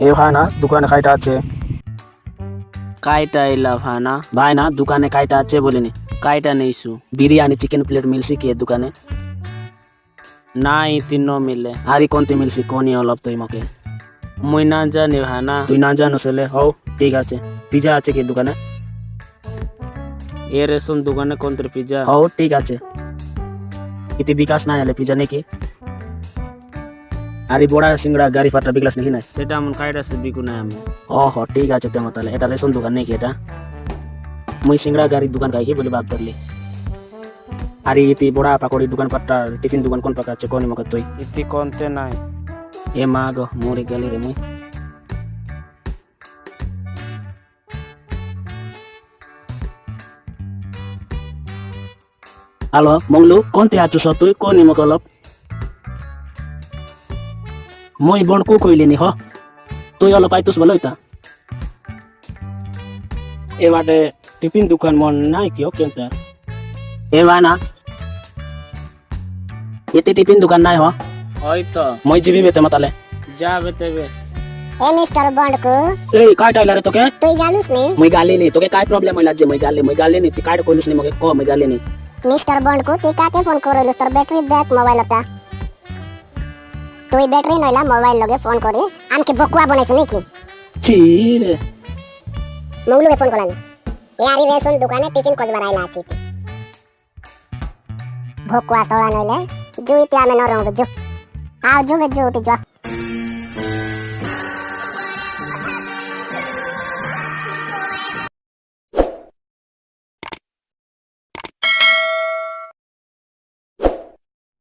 ভাই না দোকানে কাইটা আছে? কাইটা এলা ভানা ভাই না দোকানে কাইটা আছে বলিনি। কাইটা নেইছু বিরিয়ানি চিকেন প্লেট মিলছি কি এ দোকানে? নাই তিন মিলে। আরি কোনতে মিলছি? কোনি অলপ তুই মকে মুই না জানি ভানা তুই না জানো সেলে হও ঠিক আছে। পিজা আছে কি দোকানে? এ রেশন দোকানে কোনতে পিজা? হও ঠিক আছে। ইতি বিকাশ না এলে পিজা নাকি? আরে বড়া সিংড়া গাড়ি ফাটা বিকাশ নাকি নাই সেটা এমন কাইটা সে বিকু নাই আমি ও হ ঠিক আছে তেমন তাহলে এটা রেশন দোকান নাকি এটা মুই সিংড়া গাড়ির দোকান খাই বলে ভাব ধরলি আরে ইতি বড়া পাকড়ি দোকান পাট্টা টিফিন দোকান কোন পাকা আছে কোনি মকে তুই ইতি কোনতে নাই এ মা গো মরে গেলি রে মুই হ্যালো মংলু কোনতে আছো স তুই কোনি মকে অলপ মই বণকু কইলিনি হ তুই অলপ আইতুস বলো ইতা এ বাটে টিফিন দোকান মন নাই কি কেনতে এ না এতে টিফিন দোকান নাই হ ওই তো মই জিবি বেতে মাতালে যাবে তেবে এ মিস্টার বন্ডকু এই काय टाइला रे তোকে তুই জানিস নি মই গালি নি তোকে काय प्रॉब्लेम হইলা যে মই গালি মই গালি নি তুই काय কইলিস নি মকে ক মই গালি নি মিস্টার বন্ডকু তুই কাকে ফোন করলিস তোর ব্যাটারি দেখ মোবাইলটা তুই ব্যাটারি নইলা মোবাইল লগে ফোন করে আমকে বকুয়া বনাইছ নাকি? ছি রে মংলুকে ফোন করলাম এ আরি রেশন দোকানে টিফিন কজবার আইলা আছি ভকুয়া সড়া নইলে জুইতে আমি নরম জু আও জুবে জু উঠি যা